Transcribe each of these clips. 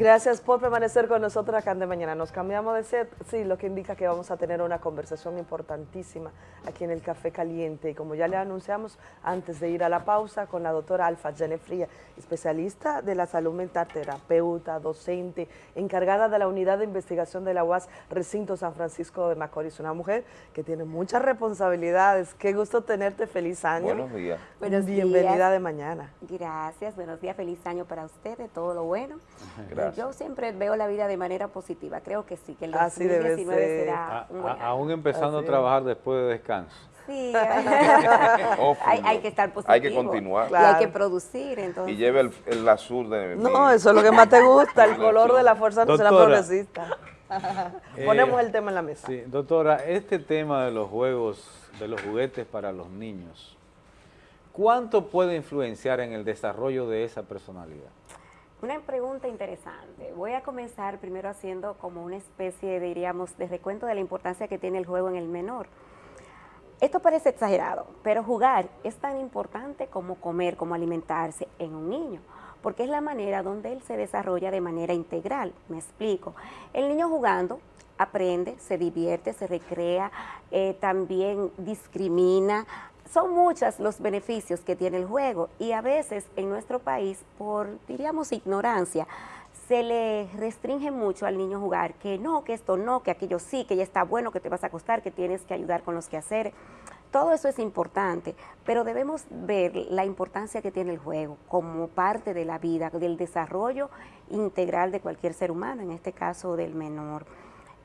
Gracias por permanecer con nosotros acá de mañana. Nos cambiamos de set, sí, lo que indica que vamos a tener una conversación importantísima aquí en el Café Caliente. Y como ya le anunciamos antes de ir a la pausa con la doctora Alfa Fría, especialista de la salud mental, terapeuta, docente, encargada de la unidad de investigación de la UAS Recinto San Francisco de Macorís. Una mujer que tiene muchas responsabilidades. Qué gusto tenerte. Feliz año. Buenos días. Buenos Bienvenida de mañana. Gracias. Buenos días. Feliz año para ustedes. Todo lo bueno. Gracias. Yo siempre veo la vida de manera positiva, creo que sí, que el 2019 será un buen Aún empezando a trabajar después de descanso. Sí, hay, que estar positivo. Hay que continuar. Y hay que producir, entonces. Y lleve el, azul de No, eso es lo que más te gusta, el color de la fuerza no será progresista. Eh, Ponemos el tema en la mesa. Sí, doctora, este tema de los juegos, de los juguetes para los niños, ¿cuánto puede influenciar en el desarrollo de esa personalidad? Una pregunta interesante. Voy a comenzar primero haciendo como una especie, diríamos, de recuento de la importancia que tiene el juego en el menor. Esto parece exagerado, pero jugar es tan importante como comer, como alimentarse en un niño, porque es la manera donde él se desarrolla de manera integral. Me explico. El niño jugando aprende, se divierte, se recrea, eh, también discrimina, son muchos los beneficios que tiene el juego y a veces en nuestro país, por, diríamos, ignorancia, se le restringe mucho al niño jugar, que no, que esto no, que aquello sí, que ya está bueno, que te vas a acostar, que tienes que ayudar con los quehaceres. Todo eso es importante, pero debemos ver la importancia que tiene el juego como parte de la vida, del desarrollo integral de cualquier ser humano, en este caso del menor.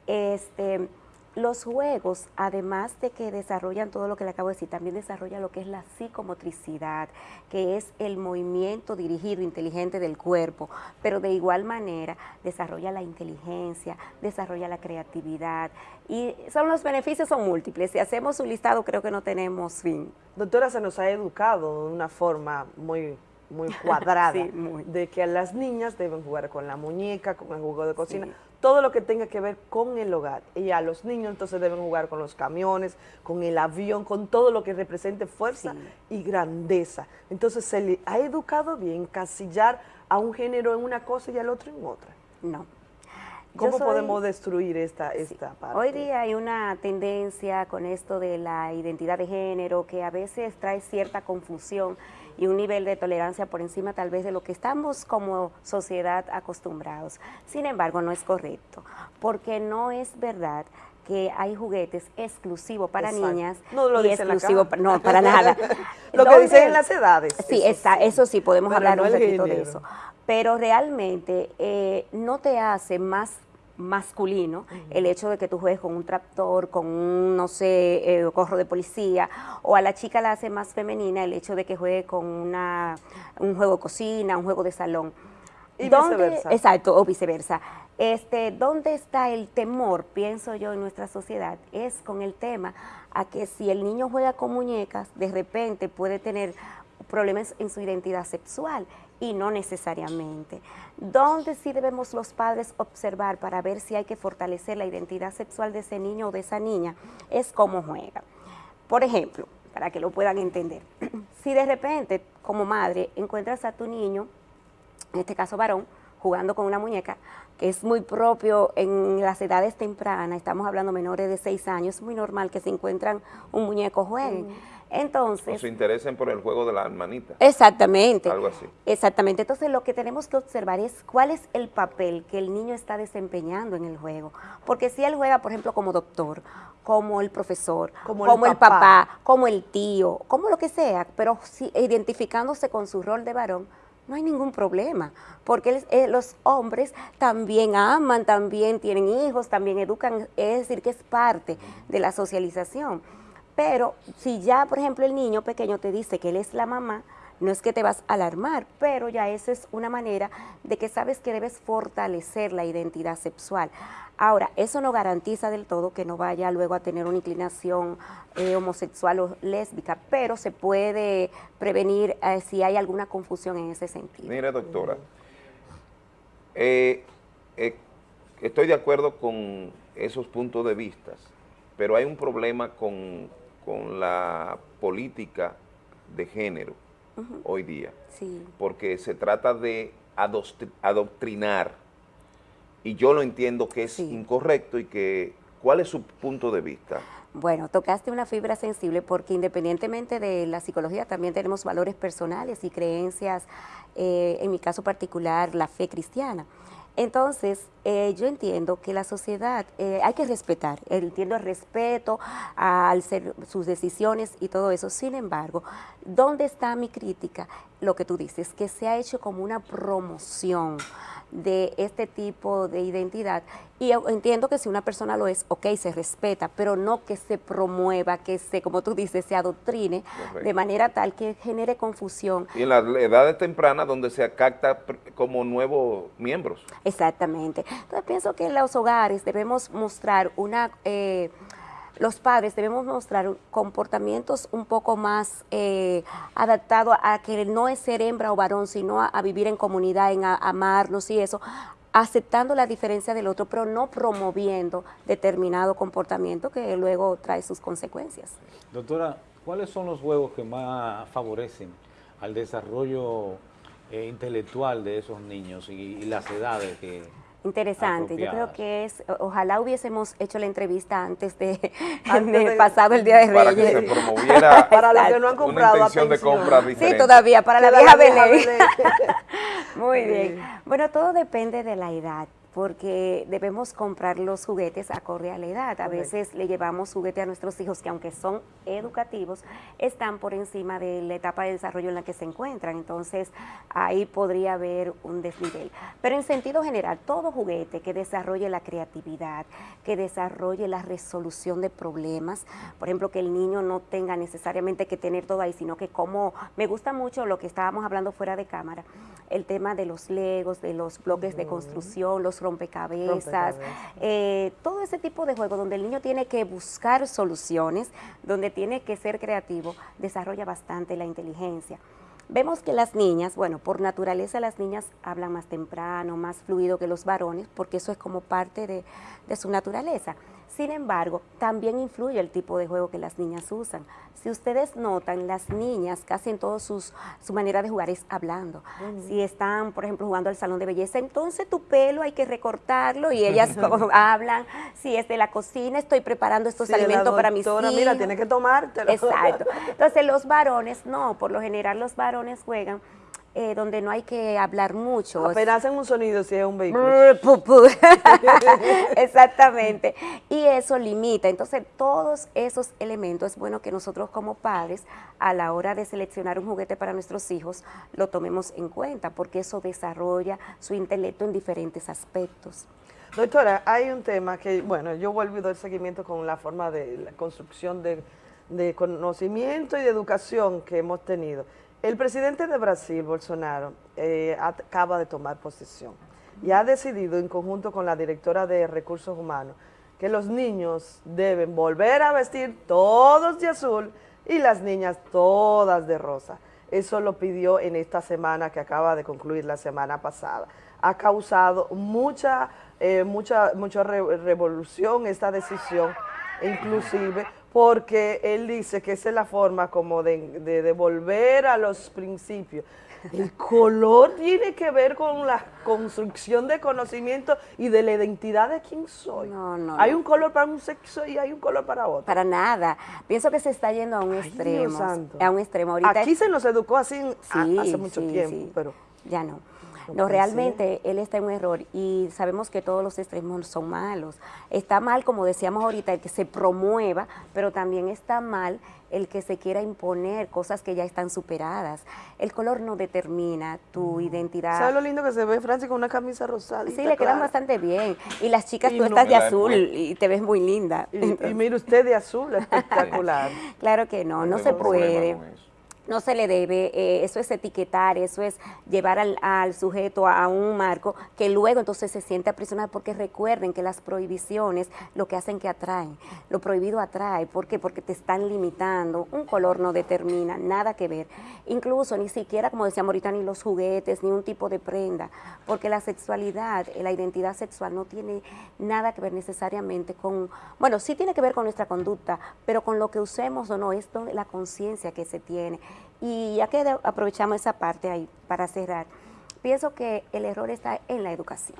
Este, los juegos, además de que desarrollan todo lo que le acabo de decir, también desarrollan lo que es la psicomotricidad, que es el movimiento dirigido, inteligente del cuerpo, pero de igual manera desarrolla la inteligencia, desarrolla la creatividad, y son los beneficios son múltiples. Si hacemos un listado, creo que no tenemos fin. Doctora, se nos ha educado de una forma muy muy cuadrada, de que las niñas deben jugar con la muñeca, con el juego de cocina, todo lo que tenga que ver con el hogar. Y a los niños entonces deben jugar con los camiones, con el avión, con todo lo que represente fuerza y grandeza. Entonces se le ha educado bien casillar a un género en una cosa y al otro en otra. No. ¿Cómo podemos destruir esta, esta parte? Hoy día hay una tendencia con esto de la identidad de género que a veces trae cierta confusión y un nivel de tolerancia por encima tal vez de lo que estamos como sociedad acostumbrados. Sin embargo, no es correcto, porque no es verdad que hay juguetes exclusivos para niñas no lo y exclusivos para, no para nada. Lo que dicen en las edades sí eso, eso sí podemos hablar un poquito de eso. Pero realmente eh, no te hace más masculino, el hecho de que tú juegues con un tractor, con un, no sé, eh, corro de policía, o a la chica la hace más femenina el hecho de que juegue con una, un juego de cocina, un juego de salón. Y viceversa. Exacto, o viceversa. Este, ¿Dónde está el temor, pienso yo, en nuestra sociedad? Es con el tema a que si el niño juega con muñecas, de repente puede tener problemas en su identidad sexual y no necesariamente. ¿Dónde sí debemos los padres observar para ver si hay que fortalecer la identidad sexual de ese niño o de esa niña? Es cómo juega. Por ejemplo, para que lo puedan entender, si de repente como madre encuentras a tu niño, en este caso varón, jugando con una muñeca, que es muy propio en las edades tempranas, estamos hablando menores de 6 años, es muy normal que se encuentran un muñeco jueguen. Entonces... O se interesen por el juego de la hermanita. Exactamente. Algo así. Exactamente. Entonces lo que tenemos que observar es cuál es el papel que el niño está desempeñando en el juego. Porque si él juega, por ejemplo, como doctor, como el profesor, como, el, papá. como el tío, como lo que sea, pero si, identificándose con su rol de varón, no hay ningún problema, porque eh, los hombres también aman, también tienen hijos, también educan, es decir, que es parte de la socialización. Pero si ya, por ejemplo, el niño pequeño te dice que él es la mamá, no es que te vas a alarmar, pero ya esa es una manera de que sabes que debes fortalecer la identidad sexual. Ahora, eso no garantiza del todo que no vaya luego a tener una inclinación eh, homosexual o lésbica, pero se puede prevenir eh, si hay alguna confusión en ese sentido. Mire, doctora, eh, estoy de acuerdo con esos puntos de vista, pero hay un problema con con la política de género hoy día, porque se trata de adoctrinar y yo lo entiendo que es Sí. incorrecto y que, ¿cuál es su punto de vista? Bueno, tocaste una fibra sensible porque independientemente de la psicología también tenemos valores personales y creencias, eh, en mi caso particular, la fe cristiana. Entonces, eh, yo entiendo que la sociedad eh, hay que respetar, entiendo el respeto al ser sus decisiones y todo eso. Sin embargo, ¿dónde está mi crítica? Lo que tú dices, que se ha hecho como una promoción de este tipo de identidad. Y yo entiendo que si una persona lo es, ok, se respeta, pero no que se promueva, que se, como tú dices, se adoctrine Correcto. de manera tal que genere confusión. Y en las edades tempranas donde se capta como nuevos miembros. Exactamente. Entonces pienso que en los hogares debemos mostrar una, eh, los padres debemos mostrar comportamientos un poco más eh, adaptados a que no es ser hembra o varón, sino a, vivir en comunidad, en a- amarnos y eso, aceptando la diferencia del otro, pero no promoviendo determinado comportamiento que luego trae sus consecuencias. Doctora, ¿cuáles son los juegos que más favorecen al desarrollo eh, intelectual de esos niños y las edades que... Interesante, yo creo apropiadas? que es, ojalá hubiésemos hecho la entrevista antes de, Antes de de- pasado el Día de Para que se Reyes. promoviera Para los que no han una comprado, intención de compra Sí, diferente. todavía, para la Que vieja Belén. Belén. Muy Sí. bien. Bueno, todo depende de la edad, porque debemos comprar los juguetes acorde a la edad. A Correcto. veces le llevamos juguete a nuestros hijos que aunque son educativos, están por encima de la etapa de desarrollo en la que se encuentran. Entonces, ahí podría haber un desnivel. Pero en sentido general, todo juguete que desarrolle la creatividad, que desarrolle la resolución de problemas, por ejemplo, que el niño no tenga necesariamente que tener todo ahí, sino que como me gusta mucho lo que estábamos hablando fuera de cámara, el tema de los legos, de los bloques de construcción, los rompecabezas, Rompecabezas. eh, todo ese tipo de juego donde el niño tiene que buscar soluciones, donde tiene que ser creativo, desarrolla bastante la inteligencia. Vemos que las niñas, bueno, por naturaleza las niñas hablan más temprano, más fluido que los varones, porque eso es como parte de, de su naturaleza. Sin embargo, también influye el tipo de juego que las niñas usan. Si ustedes notan, las niñas casi en sus su manera de jugar es hablando. Si están, por ejemplo, jugando al salón de belleza, entonces tu pelo hay que recortarlo y ellas hablan. Si es de la cocina, estoy preparando estos Sí, alimentos para mis hijos. Mira, tienes que tomártelo. Exacto. Entonces los varones, no, por lo general los varones juegan eh, donde no hay que hablar mucho. Apenas hacen un sonido si es un vehículo. Exactamente. Y eso limita. Entonces, todos esos elementos es bueno que nosotros como padres, a la hora de seleccionar un juguete para nuestros hijos, lo tomemos en cuenta, porque eso desarrolla su intelecto en diferentes aspectos. Doctora, hay un tema que, bueno, yo vuelvo y doy seguimiento con la forma de la construcción de, de conocimiento y de educación que hemos tenido. El presidente de Brasil, Bolsonaro, eh, acaba de tomar posesión y ha decidido, en conjunto con la directora de Recursos Humanos, que los niños deben volver a vestir todos de azul y las niñas todas de rosa. Eso lo pidió en esta semana que acaba de concluir la semana pasada. Ha causado mucha, eh, mucha, mucha re- revolución esta decisión, inclusive porque él dice que esa es la forma como de, de devolver a los principios. El color tiene que ver con la construcción de conocimiento y de la identidad de quién soy. No, no, Hay no. un color para un sexo y hay un color para otro. Para nada. Pienso que se está yendo a un Ay, extremo. A un extremo. Ahorita Aquí se nos educó así a- hace mucho sí, tiempo, sí. pero Ya no. No No, realmente él está en un error y sabemos que todos los extremos son malos. Está mal, como decíamos ahorita, el que se promueva, pero también está mal el que se quiera imponer cosas que ya están superadas. El color no determina tu identidad. ¿sabes lo lindo que se ve Francis con una camisa rosada? Sí, le quedan bastante bien. Y las chicas, Y tú no- estás de azul pues. y te ves muy linda. Y, y mire usted de azul, espectacular. Claro que no, no se tengo problema puede. No se le debe, eh, eso es etiquetar, eso es llevar al, al sujeto a, un marco que luego entonces se siente aprisionado, porque recuerden que las prohibiciones lo que hacen que atraen, lo prohibido atrae, ¿por qué? Porque te están limitando, un color no determina, nada que ver, incluso ni siquiera, como decíamos ahorita, ni los juguetes, ni un tipo de prenda, porque la sexualidad, eh, la identidad sexual no tiene nada que ver necesariamente con, bueno, sí tiene que ver con nuestra conducta, pero con lo que usemos o no, es la conciencia que se tiene. Y ya que aprovechamos esa parte ahí para cerrar, pienso que el error está en la educación.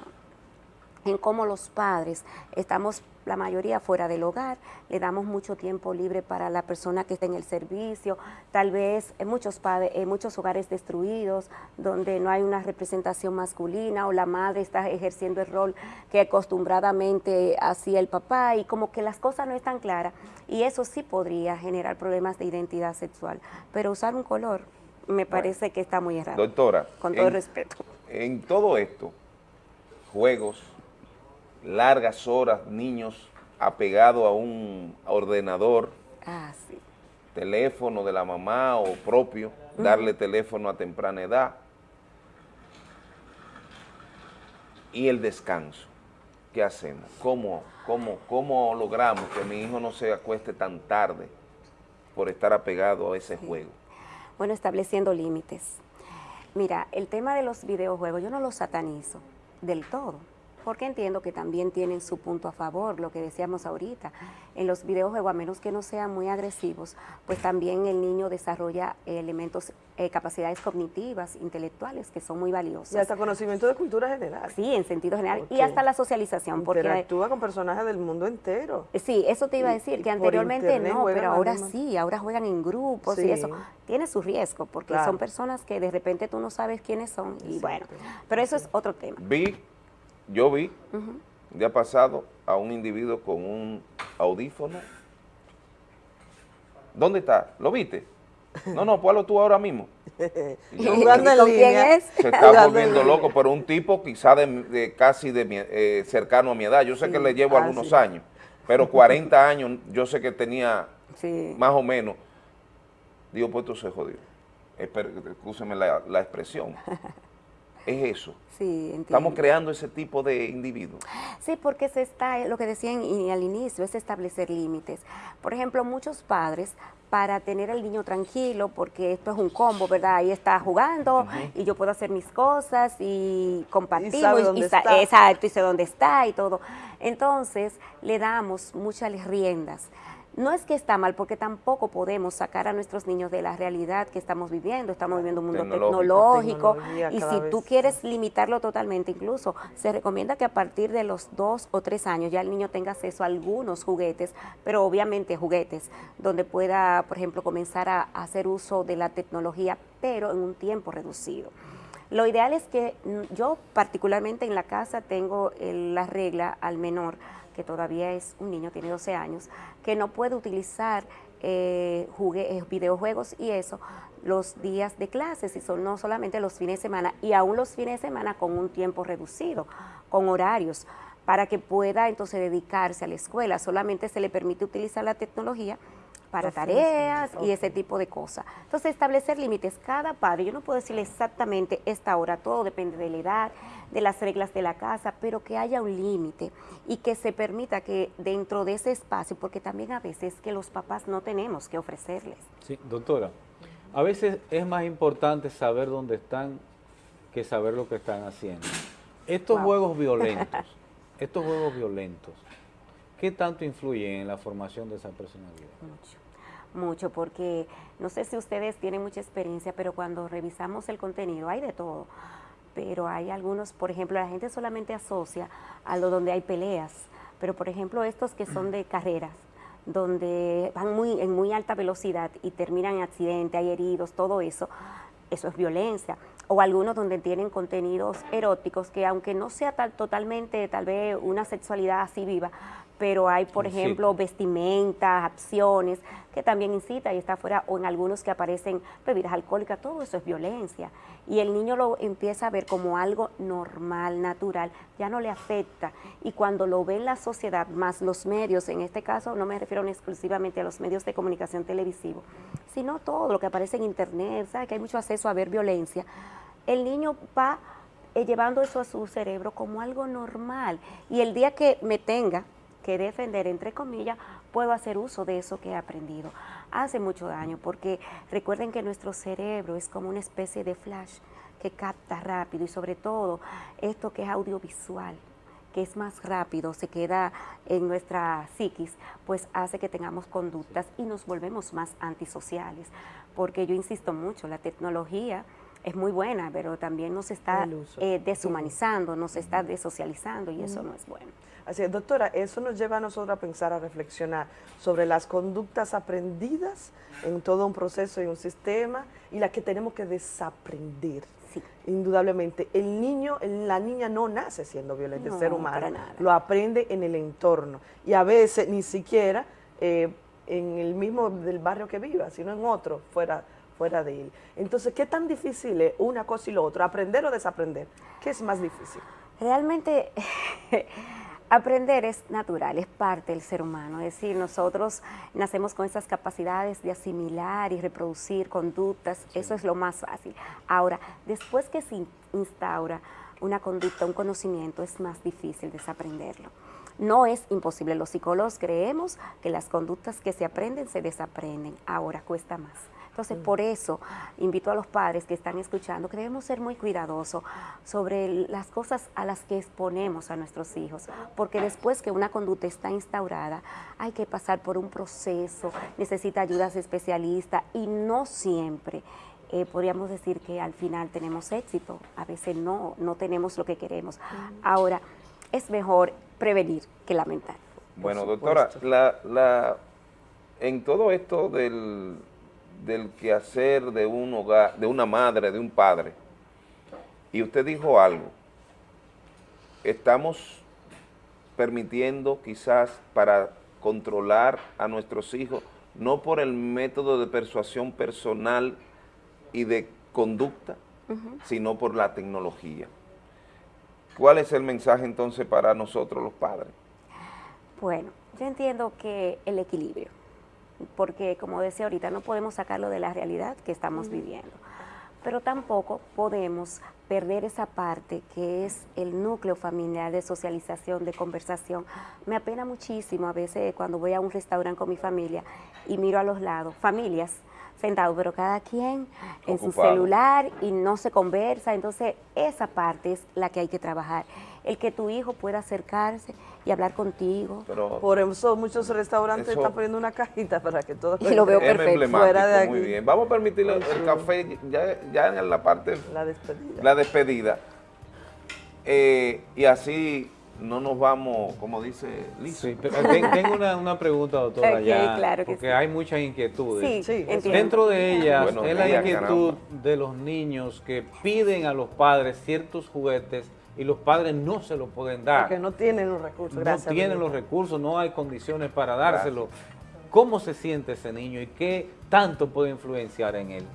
En cómo los padres estamos la mayoría fuera del hogar, le damos mucho tiempo libre para la persona que está en el servicio, tal vez en muchos, padres, en muchos hogares destruidos, donde no hay una representación masculina o la madre está ejerciendo el rol que acostumbradamente hacía el papá y como que las cosas no están claras y eso sí podría generar problemas de identidad sexual, pero usar un color me parece que está muy errado. Doctora, con todo el respeto. En todo esto, juegos, largas horas, niños apegados a un ordenador, ah, teléfono de la mamá o propio, darle teléfono a temprana edad, y el descanso. ¿Qué hacemos? ¿Cómo, cómo, ¿Cómo logramos que mi hijo no se acueste tan tarde por estar apegado a ese juego? Bueno, estableciendo límites. Mira, el tema de los videojuegos yo no los satanizo del todo porque entiendo que también tienen su punto a favor, lo que decíamos ahorita. En los videojuegos, a menos que no sean muy agresivos, pues también el niño desarrolla elementos, eh, capacidades cognitivas, intelectuales, que son muy valiosas. Y hasta conocimiento de cultura general. Sí, en sentido general. Y hasta la socialización. Porque actúa con personajes del mundo entero. Eh, sí, eso te iba a decir, que anteriormente no, pero ahora sí, ahora juegan en grupos y eso. Tiene su riesgo, porque son personas que de repente tú no sabes quiénes son. Y bueno, pero eso es otro tema. Vi yo vi un día pasado a un individuo con un audífono. ¿Dónde está? ¿Lo viste? No, no, ponlo tú ahora mismo. ¿Y jugando en línea. Se está volviendo loco, pero un tipo quizá de, casi de eh, cercano a mi edad. Yo sé que le llevo ah, algunos años, pero 40 años yo sé que tenía más o menos. Digo, pues esto se jodió. Escúcheme la, la expresión. es eso. Sí, Estamos creando ese tipo de individuos. Sí, porque se está, lo que decían al inicio, es establecer límites. Por ejemplo, muchos padres, para tener al niño tranquilo, porque esto es un combo, ¿verdad? Ahí está jugando y yo puedo hacer mis cosas y compartimos. Y, está. Exacto, y sé dónde está y todo. Entonces, le damos muchas riendas. No es que está mal, porque tampoco podemos sacar a nuestros niños de la realidad que estamos viviendo. Estamos viviendo un mundo tecnológico, y si tú quieres limitarlo totalmente, incluso se recomienda que a partir de los dos o tres años ya el niño tenga acceso a algunos juguetes, pero obviamente juguetes, donde pueda, por ejemplo, comenzar a hacer uso de la tecnología, pero en un tiempo reducido. Lo ideal es que mm, yo particularmente en la casa tengo la regla al menor que todavía es un niño, tiene 12 años, que no puede utilizar eh, eh, videojuegos y eso los días de clases y son no solamente los fines de semana y aún los fines de semana con un tiempo reducido, con horarios, para que pueda entonces dedicarse a la escuela. Solamente se le permite utilizar la tecnología para tareas y ese tipo de cosas. Entonces, establecer límites. Cada padre, yo no puedo decirle exactamente esta hora, todo depende de la edad, de las reglas de la casa, pero que haya un límite y que se permita que dentro de ese espacio, porque también a veces que los papás no tenemos que ofrecerles. Sí, doctora, a veces es más importante saber dónde están que saber lo que están haciendo. Estos juegos violentos, estos juegos violentos, ¿qué tanto influyen en la formación de esa personalidad? Mucho mucho porque no sé si ustedes tienen mucha experiencia, pero cuando revisamos el contenido hay de todo. Pero hay algunos, por ejemplo, la gente solamente asocia a lo donde hay peleas, pero por ejemplo estos que son de carreras, donde van muy, en muy alta velocidad y terminan en accidente, hay heridos, todo eso, eso es violencia. O algunos donde tienen contenidos eróticos que aunque no sea tal, totalmente tal vez una sexualidad así viva, pero hay, por ejemplo, vestimentas, acciones, que también incita y está afuera, o en algunos que aparecen bebidas alcohólicas, todo eso es violencia. Y el niño lo empieza a ver como algo normal, natural, ya no le afecta. Y cuando lo ve en la sociedad, más los medios, en este caso no me refiero exclusivamente a los medios de comunicación televisivo, sino todo lo que aparece en internet, ¿sabe? que hay mucho acceso a ver violencia, el niño va eh, llevando eso a su cerebro como algo normal. Y el día que me tenga que defender, entre comillas, puedo hacer uso de eso que he aprendido. Hace mucho daño porque recuerden que nuestro cerebro es como una especie de flash que capta rápido y sobre todo esto que es audiovisual que es más rápido, se queda en nuestra psiquis, pues hace que tengamos conductas y nos volvemos más antisociales. Porque yo insisto mucho, la tecnología es muy buena, pero también nos está eh, deshumanizando, nos está desocializando y eso no es bueno. Así es, doctora, eso nos lleva a nosotros a pensar, a reflexionar sobre las conductas aprendidas en todo un proceso y un sistema y las que tenemos que desaprender. Sí. Indudablemente, el niño, la niña no nace siendo el No, ser humano, lo aprende en el entorno y a veces ni siquiera eh, en el mismo del barrio que viva, sino en otro, fuera, fuera de él. Entonces, ¿qué tan difícil es una cosa y lo otro? ¿Aprender o desaprender? ¿Qué es más difícil? Realmente aprender es natural, es parte del ser humano. Es decir, nosotros nacemos con esas capacidades de asimilar y reproducir conductas, eso es lo más fácil. Ahora, después que se in- instaura una conducta, un conocimiento, es más difícil desaprenderlo. No es imposible, los psicólogos creemos que las conductas que se aprenden se desaprenden, ahora cuesta más. Entonces, por eso invito a los padres que están escuchando que debemos ser muy cuidadosos sobre las cosas a las que exponemos a nuestros hijos, porque después que una conducta está instaurada, hay que pasar por un proceso, necesita ayudas especialistas y no siempre. eh, podríamos decir que al final tenemos éxito, a veces no, no tenemos lo que queremos. Ahora, es mejor prevenir que lamentar. Bueno, doctora, la, la, en todo esto del, del quehacer de un hogar, de una madre, de un padre, y usted dijo algo, estamos permitiendo quizás para controlar a nuestros hijos, no por el método de persuasión personal y de conducta, sino por la tecnología. ¿Cuál es el mensaje entonces para nosotros los padres? Bueno, yo entiendo que el equilibrio, porque como decía ahorita, no podemos sacarlo de la realidad que estamos viviendo, pero tampoco podemos perder esa parte que es el núcleo familiar de socialización, de conversación. Me apena muchísimo a veces cuando voy a un restaurante con mi familia y miro a los lados, familias sentados, pero cada quien en su celular y no se conversa, entonces esa parte es la que hay que trabajar, el que tu hijo pueda acercarse y hablar contigo. Pero Por eso muchos restaurantes Eso- están poniendo una cajita para que todos Y lo veo perfecto. Fuera de muy aquí. bien. Vamos a permitirle Muy el café ya, ya en la parte, La despedida. la despedida. Eh, y así no nos vamos, como dice Lizo. Sí, pero ten- tengo una, una pregunta, doctora, Ok, ya, claro que porque sí. hay muchas inquietudes. Sí. Dentro de ellas es la inquietud caramba. de los niños que piden a los padres ciertos juguetes y los padres no se los pueden dar. Porque no tienen los recursos. no Gracias. tienen los recursos, no hay condiciones para dárselo. ¿Cómo se siente ese niño y qué tanto puede influenciar en él?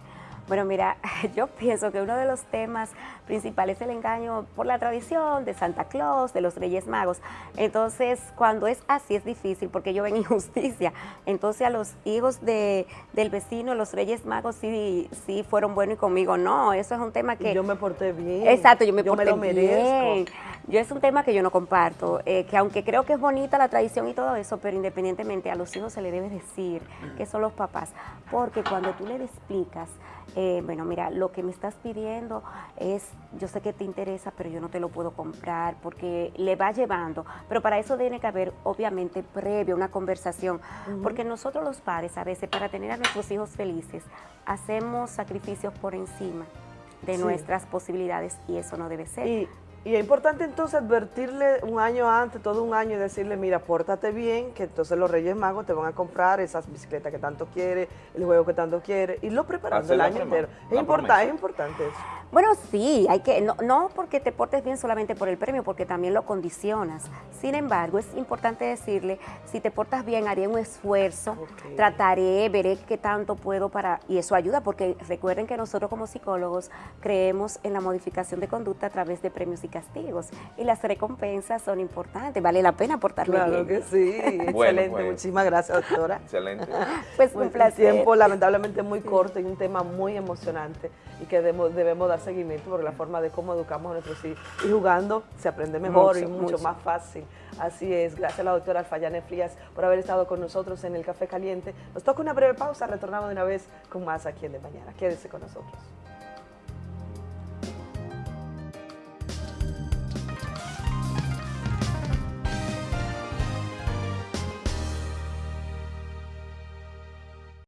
Bueno, mira, yo pienso que uno de los temas principales es el engaño por la tradición de Santa Claus, de los Reyes Magos. Entonces, cuando es así es difícil porque yo ven injusticia. Entonces, a los hijos de, del vecino, los Reyes Magos sí, sí fueron buenos y conmigo no. Eso es un tema que... yo me porté bien. Exacto, yo me yo porté me lo merezco. bien. Yo es un tema que yo no comparto, eh, que aunque creo que es bonita la tradición y todo eso, pero independientemente a los hijos se le debe decir que son los papás, porque cuando tú le explicas, eh, bueno, mira, lo que me estás pidiendo es, yo sé que te interesa, pero yo no te lo puedo comprar, porque le va llevando, pero para eso tiene que haber, obviamente, previo una conversación, porque nosotros los padres, a veces, para tener a nuestros hijos felices, hacemos sacrificios por encima de Sí. nuestras posibilidades y eso no debe ser. Y, y es importante entonces advertirle un año antes, todo un año, y decirle, mira, pórtate bien, que entonces los Reyes Magos te van a comprar esas bicicletas que tanto quiere, el juego que tanto quiere, y lo preparando el año entero. Es, la importa- promesa. es importante eso. Bueno, sí, hay que, no, no porque te portes bien solamente por el premio, porque también lo condicionas. Sin embargo, es importante decirle, si te portas bien, haré un esfuerzo, trataré, veré qué tanto puedo para, y eso ayuda, porque recuerden que nosotros como psicólogos creemos en la modificación de conducta a través de premios y castigos, y las recompensas son importantes, vale la pena portarme Claro bien. que sí, excelente. pues. Muchísimas gracias, doctora. Excelente. Pues un placer. tiempo lamentablemente muy corto y un tema muy emocionante y que debemos, debemos dar seguimiento por la forma de cómo educamos a nuestros hijos. Y jugando se aprende mejor y Mucho, mucho, mucho. más fácil. Así es. Gracias a la doctora Alfayane Frías por haber estado con nosotros en el Café Caliente. Nos toca una breve pausa, retornamos de una vez con más aquí en De Mañana. Quédese con nosotros.